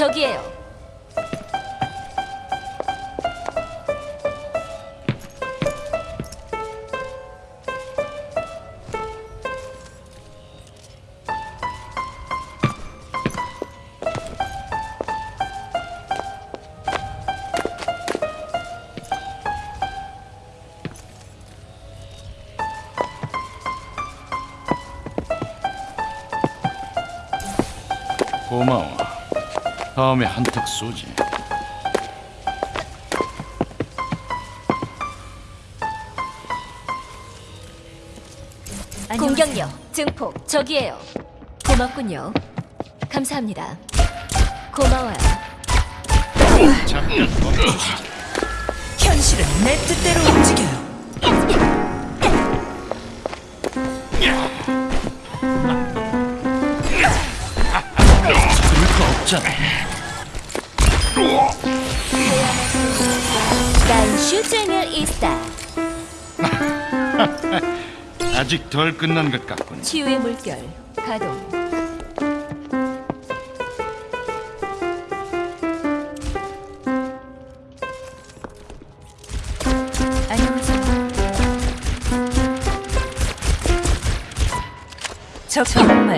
저기에요. 고마워. 다음에 한턱 쏘지. 공격력 증폭 저기에요. 고맙군요. 감사합니다. 고마워요. 잠깐 멈추시지. 현실은 내 뜻대로 움직여요. 없잖아. 난 슈쟁을 이스타. 아직 덜 끝난 것 같군. 치유의 물결 가동. 안녕하세요. 저 정말